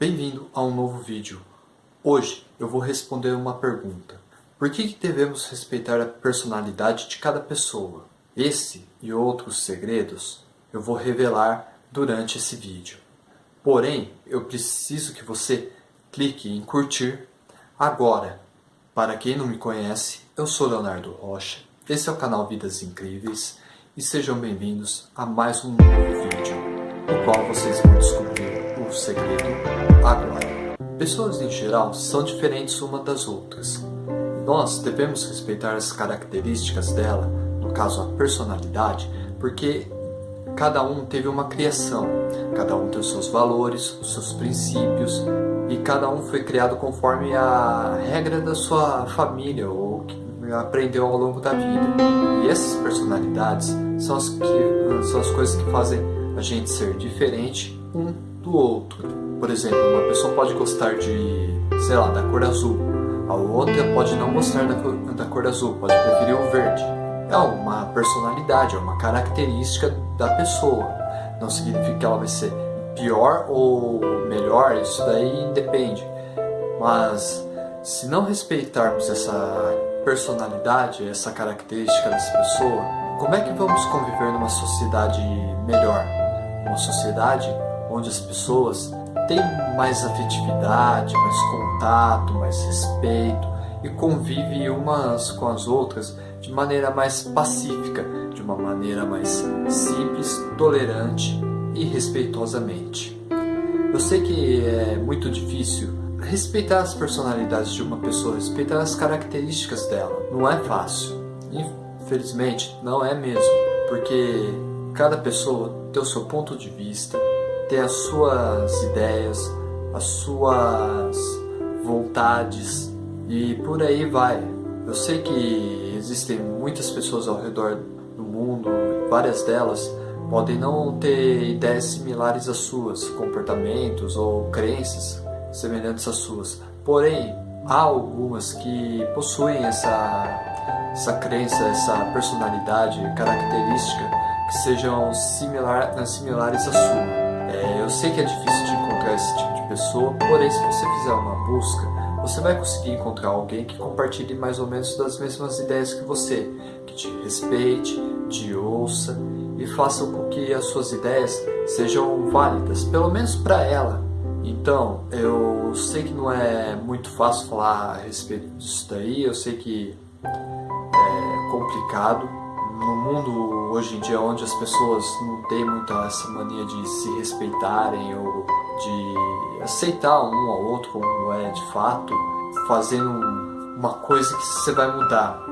Bem-vindo a um novo vídeo. Hoje eu vou responder uma pergunta. Por que devemos respeitar a personalidade de cada pessoa? Esse e outros segredos eu vou revelar durante esse vídeo. Porém, eu preciso que você clique em curtir agora. Para quem não me conhece, eu sou Leonardo Rocha, esse é o canal Vidas Incríveis e sejam bem-vindos a mais um novo vídeo, no qual vocês vão descobrir o segredo agora. Pessoas em geral são diferentes uma das outras. Nós devemos respeitar as características dela, no caso a personalidade, porque cada um teve uma criação, cada um tem os seus valores, os seus princípios e cada um foi criado conforme a regra da sua família ou que aprendeu ao longo da vida. E essas personalidades são as, que, são as coisas que fazem a gente ser diferente um do outro. Por exemplo, uma pessoa pode gostar de, sei lá, da cor azul, a outra pode não gostar da cor, da cor azul, pode preferir o verde é uma personalidade, é uma característica da pessoa. Não significa que ela vai ser pior ou melhor, isso daí depende. Mas se não respeitarmos essa personalidade, essa característica dessa pessoa, como é que vamos conviver numa sociedade melhor? Uma sociedade onde as pessoas têm mais afetividade, mais contato, mais respeito e convivem umas com as outras de maneira mais pacífica, de uma maneira mais simples, tolerante e respeitosamente. Eu sei que é muito difícil respeitar as personalidades de uma pessoa, respeitar as características dela. Não é fácil. Infelizmente, não é mesmo, porque cada pessoa tem o seu ponto de vista, tem as suas ideias, as suas vontades e por aí vai. Eu sei que existem muitas pessoas ao redor do mundo, várias delas podem não ter ideias similares às suas, comportamentos ou crenças semelhantes às suas. Porém, há algumas que possuem essa, essa crença, essa personalidade, característica que sejam similar, similares à sua. É, eu sei que é difícil de encontrar esse tipo de pessoa, porém se você fizer uma busca, você vai conseguir encontrar alguém que compartilhe mais ou menos das mesmas ideias que você, que te respeite, te ouça e faça com que as suas ideias sejam válidas, pelo menos para ela. Então, eu sei que não é muito fácil falar a respeito disso daí, eu sei que é complicado. No mundo hoje em dia onde as pessoas não têm muita essa mania de se respeitarem ou de aceitar um ao outro como é de fato, fazendo uma coisa que você vai mudar.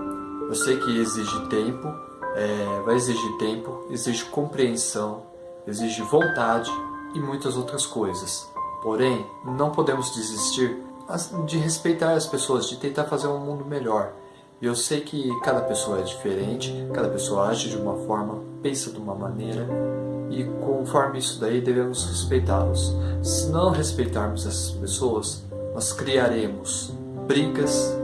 Eu sei que exige tempo, é, vai exigir tempo, exige compreensão, exige vontade e muitas outras coisas. Porém, não podemos desistir de respeitar as pessoas, de tentar fazer um mundo melhor. E eu sei que cada pessoa é diferente, cada pessoa age de uma forma, pensa de uma maneira, e conforme isso daí devemos respeitá-los. Se não respeitarmos essas pessoas, nós criaremos brigas,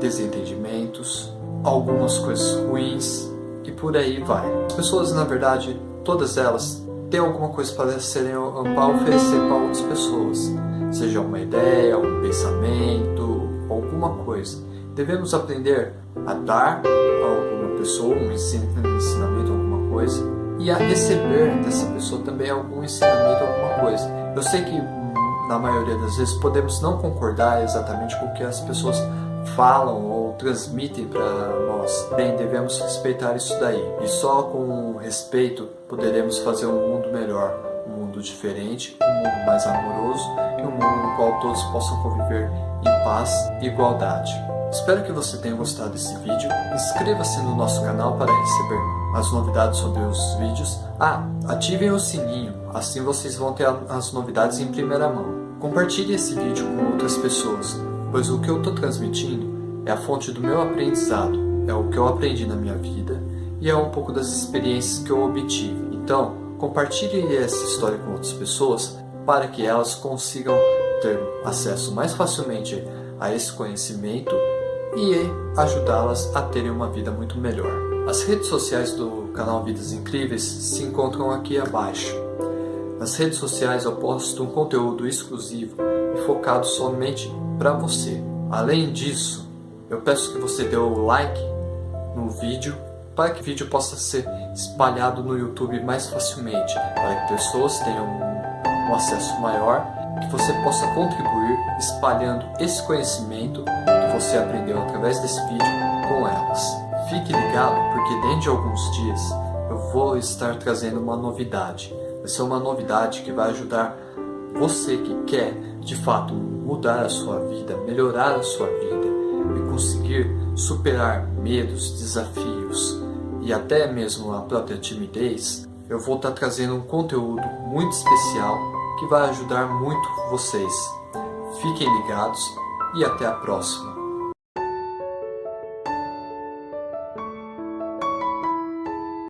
desentendimentos, algumas coisas ruins e por aí vai. As pessoas, na verdade, todas elas têm alguma coisa para, serem, para oferecer para outras pessoas, seja uma ideia, um pensamento, alguma coisa. Devemos aprender a dar a alguma pessoa um ensinamento, alguma coisa, e a receber dessa pessoa também algum ensinamento, alguma coisa. Eu sei que na maioria das vezes podemos não concordar exatamente com o que as pessoas falam ou transmitem para nós. Bem, devemos respeitar isso daí. E só com respeito poderemos fazer um mundo melhor, um mundo diferente, um mundo mais amoroso e um mundo no qual todos possam conviver em paz e igualdade. Espero que você tenha gostado desse vídeo. Inscreva-se no nosso canal para receber as novidades sobre os vídeos. Ah, ativem o sininho, assim vocês vão ter as novidades em primeira mão. Compartilhe esse vídeo com outras pessoas, pois o que eu estou transmitindo é a fonte do meu aprendizado, é o que eu aprendi na minha vida e é um pouco das experiências que eu obtive. Então, compartilhe essa história com outras pessoas para que elas consigam ter acesso mais facilmente a esse conhecimento e ajudá-las a terem uma vida muito melhor. As redes sociais do canal Vidas Incríveis se encontram aqui abaixo. Nas redes sociais eu posto um conteúdo exclusivo e focado somente para você. Além disso, eu peço que você dê o like no vídeo para que o vídeo possa ser espalhado no YouTube mais facilmente, para que pessoas tenham um acesso maior, que você possa contribuir espalhando esse conhecimento você aprendeu através desse vídeo com elas. Fique ligado porque dentro de alguns dias eu vou estar trazendo uma novidade. Vai ser uma novidade que vai ajudar você que quer de fato mudar a sua vida, melhorar a sua vida e conseguir superar medos, desafios e até mesmo a própria timidez, eu vou estar trazendo um conteúdo muito especial que vai ajudar muito vocês. Fiquem ligados e até a próxima.